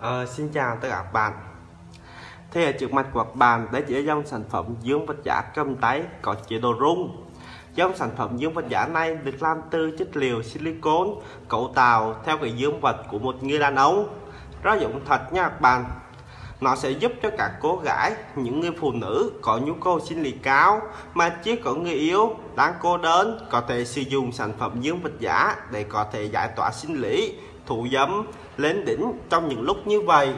Ờ, xin chào tất cả các bạn. Thì ở trước mặt của các bạn đây chỉ là dòng sản phẩm dương vật giả cầm tay có chế độ rung. Dòng sản phẩm dương vật giả này được làm từ chất liệu silicon, cấu tạo theo cái dương vật của một người đàn ông. Rất dụng thật nha các bạn. Nó sẽ giúp cho các cô gái, những người phụ nữ có nhu cầu sinh lý cao mà chỉ có người yêu, đang cô đơn có thể sử dụng sản phẩm dương vật giả để có thể giải tỏa sinh lý, thủ giấm lên đỉnh trong những lúc như vậy.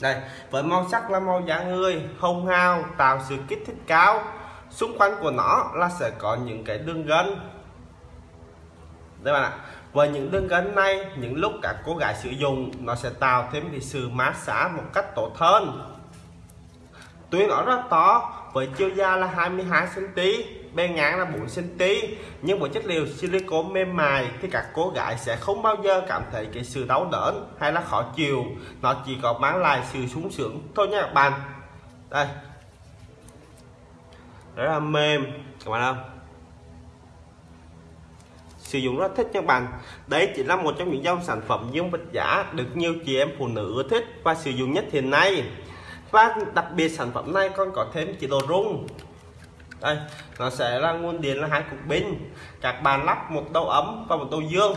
Đây, với màu sắc là màu da người, hồng hào, tạo sự kích thích cao. Xung quanh của nó là sẽ có những cái đường gân. Đây bạn ạ, với những đường gân này, những lúc các cô gái sử dụng, nó sẽ tạo thêm cái sự mát xả một cách tốt hơn. Tuy nó rất to với chiều dài là 22 cm bề ngang là 4 cm nhưng với chất liệu silicone mềm mại thì các cô gái sẽ không bao giờ cảm thấy cái sự đau đớn hay là khó chịu. Nó chỉ có mang lại sự sung sướng thôi nha các bạn. Đây. Rất là mềm, các bạn không sử dụng rất thích các bạn. Đấy chỉ là một trong những dòng sản phẩm dương vật giả được nhiều chị em phụ nữ ưa thích và sử dụng nhất hiện nay và đặc biệt sản phẩm này còn có thêm chế độ rung. Đây, nó sẽ là nguồn điện là hai cục pin. Các bạn lắp một đầu ấm và một đầu dương.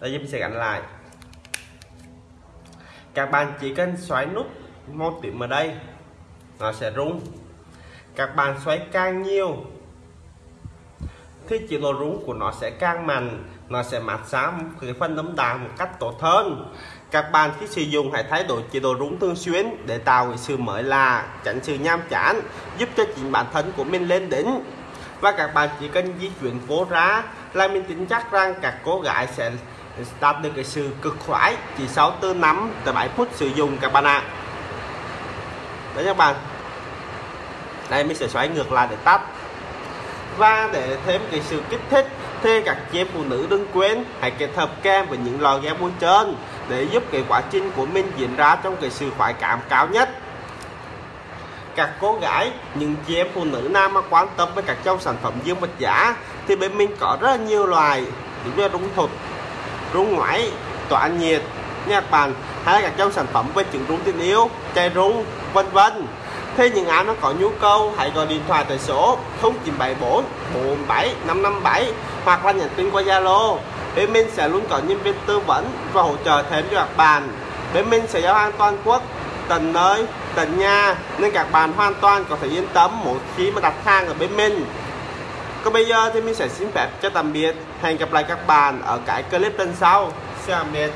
Đây mình sẽ gắn lại. Các bạn chỉ cần xoáy nút một tiếng ở đây, nó sẽ rung. Các bạn xoáy càng nhiều thì chế độ rú của nó sẽ càng mạnh nó sẽ mát xa cái phần nấm đà một cách tốt hơn. Các bạn khi sử dụng hãy thay đổi chế độ rúng thường xuyên để tạo sự mới lạ, tránh sự nham chán, giúp cho chính bản thân của mình lên đỉnh. Và các bạn chỉ cần di chuyển cố ra là mình tin chắc rằng các cô gái sẽ đạt được cái sự cực khoái chỉ sau từ 5 tới 7 phút sử dụng các bạn ạ. À. đấy các bạn. Đây, mình sẽ xoay ngược lại để tắt và để thêm cái sự kích thích thì các chị phụ nữ đừng quên, hãy kết hợp kem với những lò ghép bôi trên để giúp cái quá trình của mình diễn ra trong cái sự khoái cảm cao nhất. Các cô gái, những chị em phụ nữ nam mà quan tâm với các trong sản phẩm dương vật giả thì bên mình có rất là nhiều loài những như rung thuật rung ngoại tỏa nhiệt, nhạc bàn hay là các trong sản phẩm về trứng rung tình yêu, chai rung, vân vân. Thế những ai nó có nhu cầu hãy gọi điện thoại tại số 0974 47 557 hoặc là nhắn tin qua Zalo. Bên mình sẽ luôn có nhân viên tư vấn và hỗ trợ thêm cho các bạn. Bên mình sẽ giao hàng toàn quốc, tận nơi, tận nhà nên các bạn hoàn toàn có thể yên tâm một khi mà đặt hàng ở bên mình. Còn bây giờ thì mình sẽ xin phép cho tạm biệt. Hẹn gặp lại các bạn ở cái clip lần sau. Xin tạm biệt.